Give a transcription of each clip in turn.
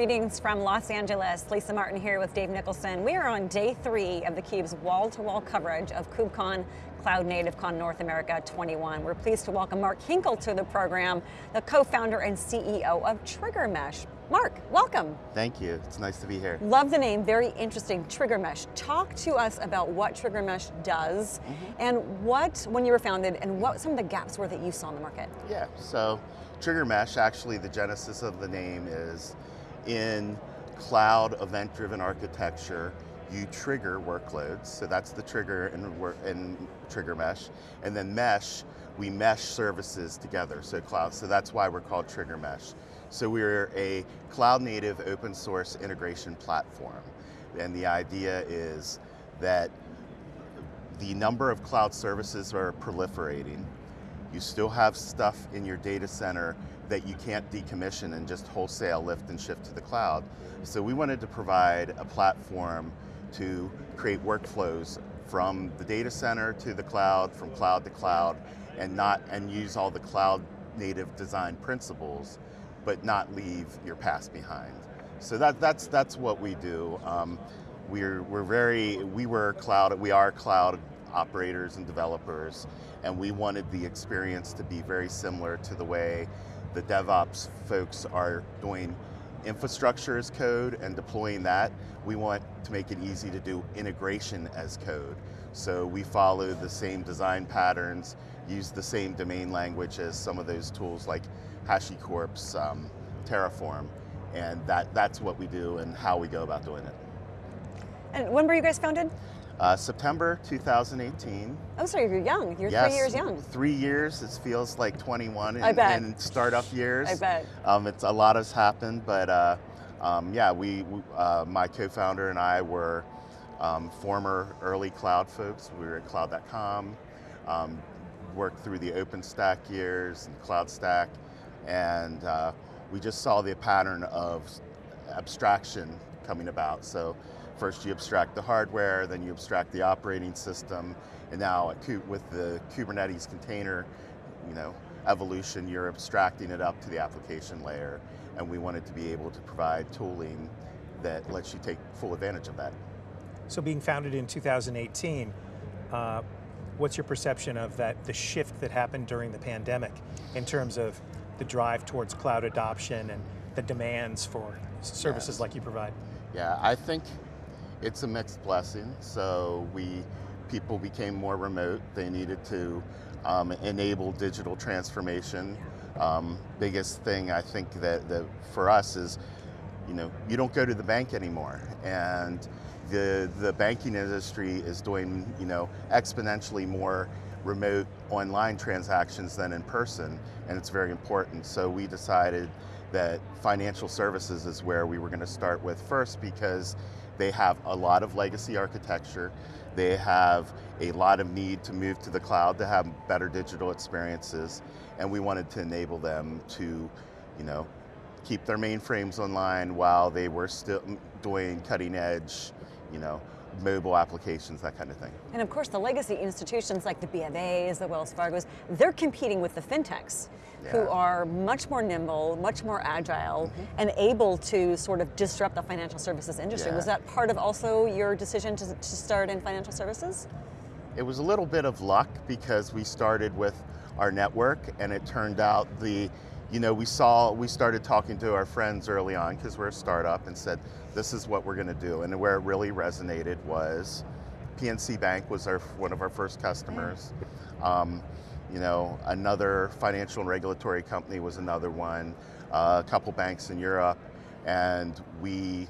greetings from Los Angeles. Lisa Martin here with Dave Nicholson. We are on day three of theCUBE's wall-to-wall coverage of KubeCon Cloud Native Con North America 21. We're pleased to welcome Mark Hinkle to the program, the co-founder and CEO of TriggerMesh. Mark, welcome. Thank you, it's nice to be here. Love the name, very interesting, TriggerMesh. Talk to us about what TriggerMesh does, mm -hmm. and what, when you were founded, and what some of the gaps were that you saw in the market. Yeah, so TriggerMesh, actually the genesis of the name is in cloud event-driven architecture, you trigger workloads, so that's the trigger in, in TriggerMesh, and then mesh, we mesh services together, so cloud, so that's why we're called trigger mesh. So we're a cloud native open source integration platform, and the idea is that the number of cloud services are proliferating, you still have stuff in your data center that you can't decommission and just wholesale lift and shift to the cloud. So we wanted to provide a platform to create workflows from the data center to the cloud, from cloud to cloud, and not and use all the cloud native design principles, but not leave your past behind. So that, that's, that's what we do. Um, we're, we're very, we were cloud, we are cloud operators and developers, and we wanted the experience to be very similar to the way the DevOps folks are doing infrastructure as code and deploying that. We want to make it easy to do integration as code. So we follow the same design patterns, use the same domain language as some of those tools like HashiCorp's um, Terraform, and that, that's what we do and how we go about doing it. And when were you guys founded? Uh, September 2018. Oh, so you're young. You're yes, three years young. Three years. It feels like 21 in, I bet. in startup years. I bet. Um, it's a lot has happened, but uh, um, yeah, we, uh, my co-founder and I were um, former early cloud folks. We were at cloud.com, um, worked through the OpenStack years and CloudStack, and uh, we just saw the pattern of abstraction coming about. So First you abstract the hardware, then you abstract the operating system, and now with the Kubernetes container you know, evolution, you're abstracting it up to the application layer, and we wanted to be able to provide tooling that lets you take full advantage of that. So being founded in 2018, uh, what's your perception of that, the shift that happened during the pandemic in terms of the drive towards cloud adoption and the demands for services yes. like you provide? Yeah, I think it's a mixed blessing. So we, people became more remote. They needed to um, enable digital transformation. Um, biggest thing I think that, that for us is, you know, you don't go to the bank anymore. And the, the banking industry is doing, you know, exponentially more remote online transactions than in person, and it's very important. So we decided that financial services is where we were going to start with first because they have a lot of legacy architecture. They have a lot of need to move to the cloud to have better digital experiences. And we wanted to enable them to, you know, keep their mainframes online while they were still doing cutting edge, you know, mobile applications, that kind of thing. And of course the legacy institutions like the BofA's, the Wells Fargo's, they're competing with the fintechs yeah. who are much more nimble, much more agile, mm -hmm. and able to sort of disrupt the financial services industry. Yeah. Was that part of also your decision to, to start in financial services? It was a little bit of luck because we started with our network and it turned out the you know, we saw, we started talking to our friends early on because we're a startup and said, this is what we're going to do. And where it really resonated was PNC Bank was our, one of our first customers. Um, you know, another financial and regulatory company was another one, uh, a couple banks in Europe, and we,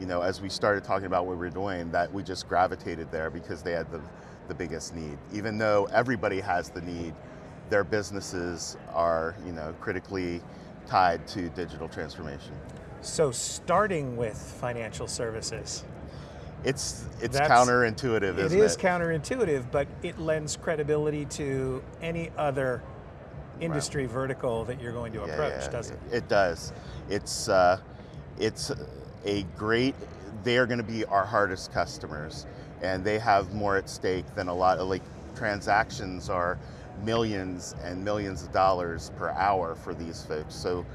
you know, as we started talking about what we were doing, that we just gravitated there because they had the, the biggest need. Even though everybody has the need, their businesses are you know, critically tied to digital transformation. So starting with financial services. It's, it's counterintuitive, it isn't it? It is counterintuitive, but it lends credibility to any other industry right. vertical that you're going to yeah, approach, yeah, does it? It does. It's, uh, it's a great, they are going to be our hardest customers, and they have more at stake than a lot of, like, transactions are millions and millions of dollars per hour for these folks. So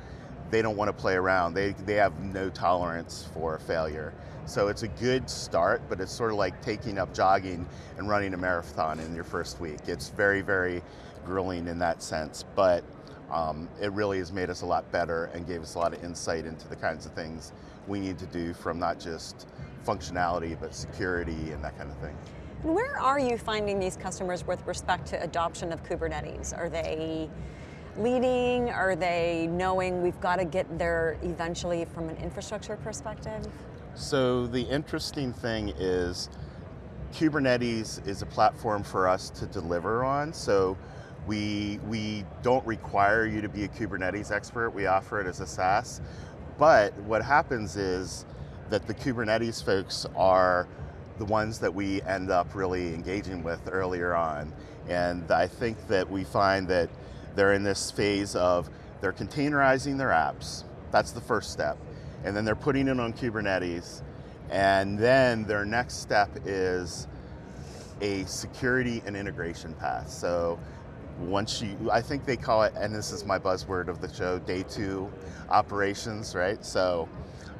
they don't want to play around. They, they have no tolerance for failure. So it's a good start, but it's sort of like taking up jogging and running a marathon in your first week. It's very, very grueling in that sense, but um, it really has made us a lot better and gave us a lot of insight into the kinds of things we need to do from not just functionality, but security and that kind of thing. Where are you finding these customers with respect to adoption of Kubernetes? Are they leading? Are they knowing we've got to get there eventually from an infrastructure perspective? So the interesting thing is Kubernetes is a platform for us to deliver on. So we, we don't require you to be a Kubernetes expert. We offer it as a SaaS. But what happens is that the Kubernetes folks are the ones that we end up really engaging with earlier on. And I think that we find that they're in this phase of they're containerizing their apps. That's the first step and then they're putting it on Kubernetes, and then their next step is a security and integration path. So once you, I think they call it, and this is my buzzword of the show, day two operations, right? So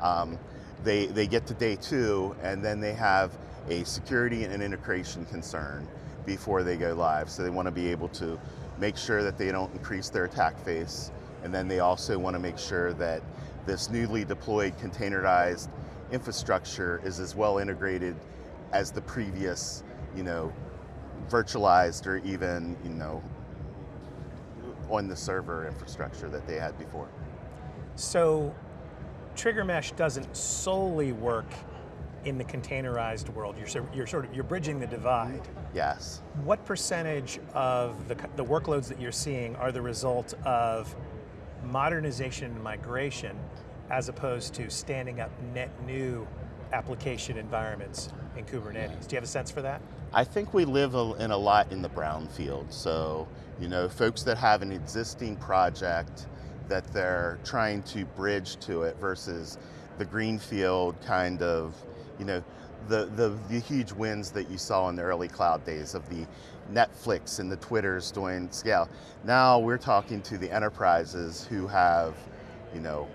um, they, they get to day two, and then they have a security and integration concern before they go live. So they want to be able to make sure that they don't increase their attack face, and then they also want to make sure that this newly deployed containerized infrastructure is as well integrated as the previous, you know, virtualized or even, you know, on the server infrastructure that they had before. So Trigger Mesh doesn't solely work in the containerized world. You're, you're sort of you're bridging the divide. Yes. What percentage of the, the workloads that you're seeing are the result of modernization and migration as opposed to standing up net new application environments in Kubernetes. Do you have a sense for that? I think we live in a lot in the brownfield. So, you know, folks that have an existing project that they're trying to bridge to it versus the greenfield kind of, you know, the, the, the huge wins that you saw in the early cloud days of the Netflix and the Twitters doing scale. Now we're talking to the enterprises who have, you know,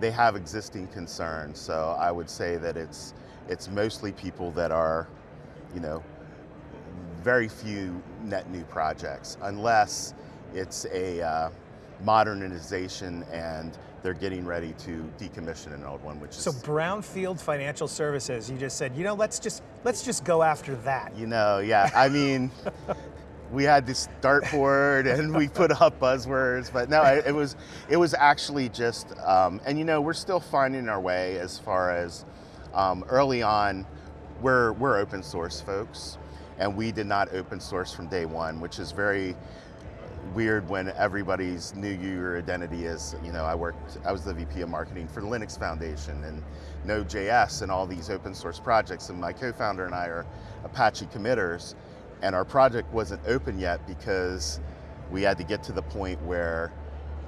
they have existing concerns. So I would say that it's it's mostly people that are, you know, very few net new projects, unless it's a uh, modernization and they're getting ready to decommission an old one, which so is so brownfield financial services. You just said, you know, let's just let's just go after that. You know, yeah. I mean, we had this dartboard and we put up buzzwords, but no, it, was it was actually just, um, and you know, we're still finding our way as far as um, early on. We're we're open source folks, and we did not open source from day one, which is very weird when everybody's knew your identity is, you know, I worked, I was the VP of marketing for the Linux Foundation and Node.js and all these open source projects, and my co-founder and I are Apache committers, and our project wasn't open yet because we had to get to the point where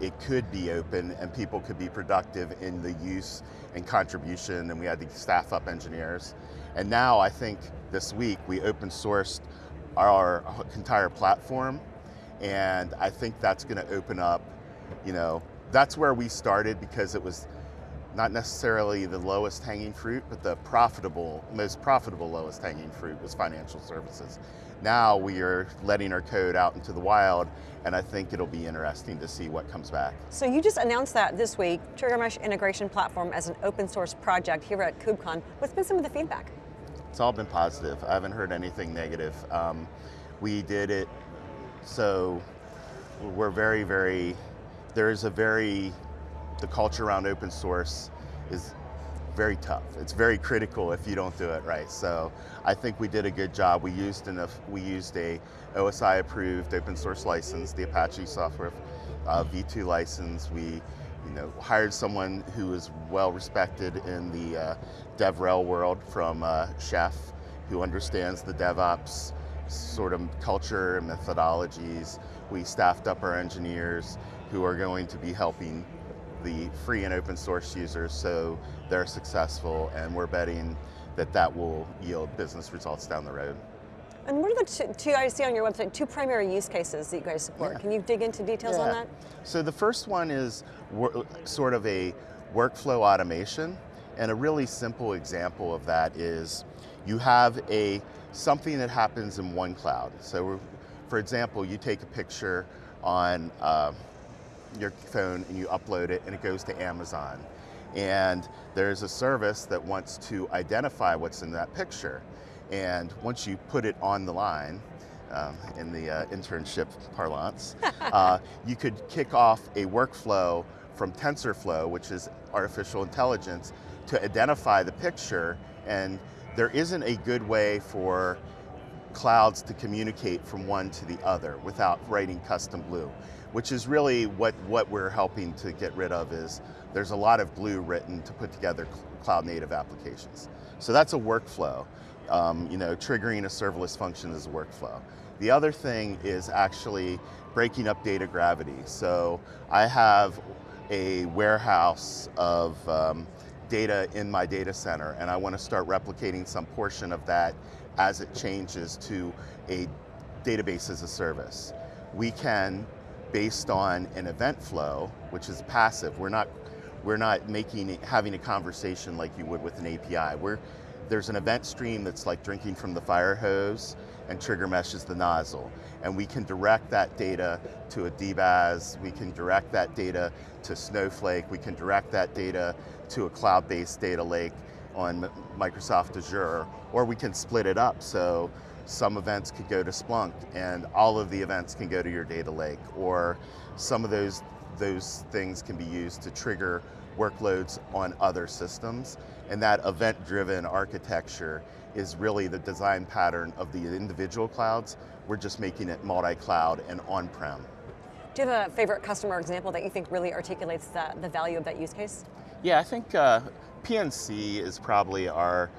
it could be open and people could be productive in the use and contribution. And we had to staff up engineers. And now I think this week we open sourced our, our entire platform and I think that's going to open up, you know, that's where we started because it was not necessarily the lowest hanging fruit, but the profitable, most profitable lowest hanging fruit was financial services. Now we are letting our code out into the wild, and I think it'll be interesting to see what comes back. So you just announced that this week, Trigger Mesh Integration Platform as an open source project here at KubeCon. What's been some of the feedback? It's all been positive. I haven't heard anything negative. Um, we did it, so we're very, very, there's a very, the culture around open source is very tough. It's very critical if you don't do it right. So I think we did a good job. We used enough, we used a OSI approved open source license, the Apache software uh, V2 license. We you know, hired someone who is well respected in the uh, DevRel world from uh, Chef, who understands the DevOps sort of culture and methodologies. We staffed up our engineers who are going to be helping the free and open source users so they're successful and we're betting that that will yield business results down the road. And what are the two, two, I see on your website, two primary use cases that you guys support? Yeah. Can you dig into details on that? So the first one is sort of a workflow automation, and a really simple example of that is you have a something that happens in one cloud. So, for example, you take a picture on uh, your phone and you upload it, and it goes to Amazon. And there's a service that wants to identify what's in that picture. And once you put it on the line, um, in the uh, internship parlance, uh, you could kick off a workflow from TensorFlow, which is artificial intelligence, to identify the picture. And there isn't a good way for clouds to communicate from one to the other without writing custom glue, which is really what, what we're helping to get rid of is there's a lot of glue written to put together cl- cloud native applications. So that's a workflow. Um, you know, triggering a serverless function is a workflow. The other thing is actually breaking up data gravity. So I have a warehouse of um, data in my data center and I want to start replicating some portion of that as it changes to a database as a service. We can, based on an event flow, which is passive, we're not, we're not making having a conversation like you would with an API. We're, there's an event stream that's like drinking from the fire hose and trigger mesh is the nozzle. And we can direct that data to a DBaaS, we can direct that data to Snowflake, we can direct that data to a cloud-based data lake on Microsoft Azure, or we can split it up so some events could go to Splunk and all of the events can go to your data lake, or some of those, those things can be used to trigger workloads on other systems. And that event-driven architecture is really the design pattern of the individual clouds. We're just making it multi-cloud and on-prem. Do you have a favorite customer example that you think really articulates the, the value of that use case? Yeah, I think uh, PNC is probably our,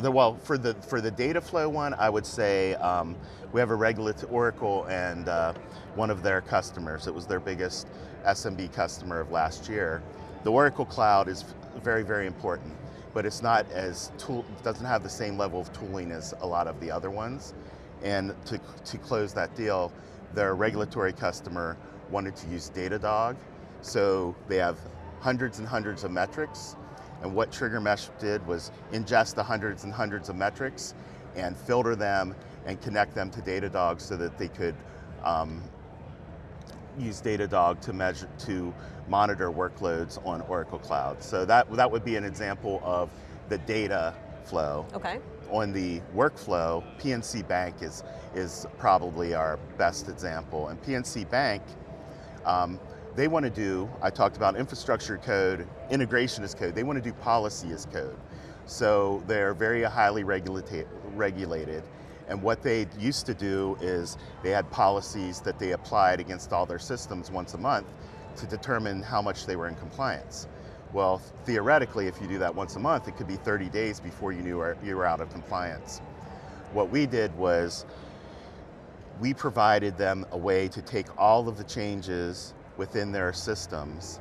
the, well, for the, for the data flow one, I would say um, we have a regulatory Oracle and uh, one of their customers. It was their biggest SMB customer of last year. The Oracle Cloud is very, very important, but it's not as tool, doesn't have the same level of tooling as a lot of the other ones. And to, to close that deal, their regulatory customer wanted to use Datadog, so they have hundreds and hundreds of metrics, and what Trigger Mesh did was ingest the hundreds and hundreds of metrics and filter them and connect them to Datadog so that they could um, use Datadog to measure to monitor workloads on Oracle Cloud. So that that would be an example of the data flow. Okay. On the workflow, PNC Bank is is probably our best example. And PNC Bank, um, they want to do. I talked about infrastructure code, integration as code. They want to do policy as code. So they're very highly regulated. And what they used to do is they had policies that they applied against all their systems once a month to determine how much they were in compliance. Well, theoretically, if you do that once a month, it could be 30 days before you knew you were out of compliance. What we did was we provided them a way to take all of the changes within their systems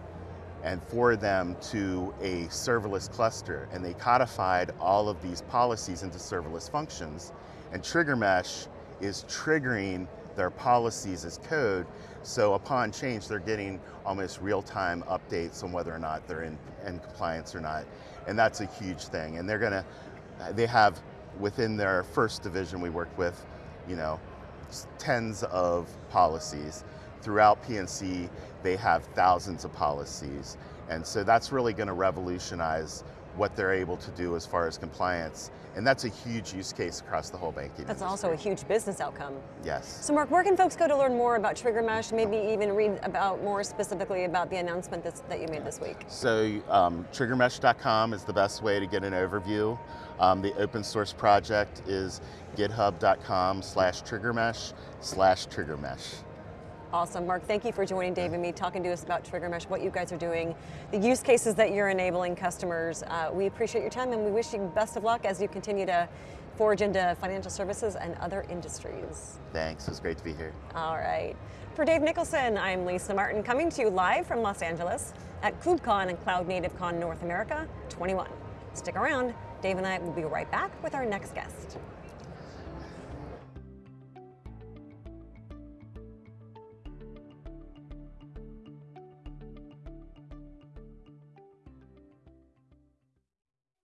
and forward them to a serverless cluster. And they codified all of these policies into serverless functions. And Trigger Mesh is triggering their policies as code. So upon change, they're getting almost real-time updates on whether or not they're in, in compliance or not. And that's a huge thing. And they're gonna, they have within their first division we worked with, you know, tens of policies. Throughout PNC, they have thousands of policies. And so that's really going to revolutionize what they're able to do as far as compliance. And that's a huge use case across the whole banking That's industry. also a huge business outcome. Yes. So Mark, where can folks go to learn more about Trigger Mesh, maybe even read about more specifically about the announcement that's, that you made this week? So um, triggermesh.com is the best way to get an overview. Um, the open source project is github.com slash triggermesh slash triggermesh. Awesome. Mark, thank you for joining Dave and me, talking to us about Trigger Mesh, what you guys are doing, the use cases that you're enabling customers. Uh, we appreciate your time and we wish you best of luck as you continue to forge into financial services and other industries. Thanks, it was great to be here. All right. For Dave Nicholson, I'm Lisa Martin, coming to you live from Los Angeles at KubeCon and Cloud Native Con North America 21. Stick around. Dave and I will be right back with our next guest.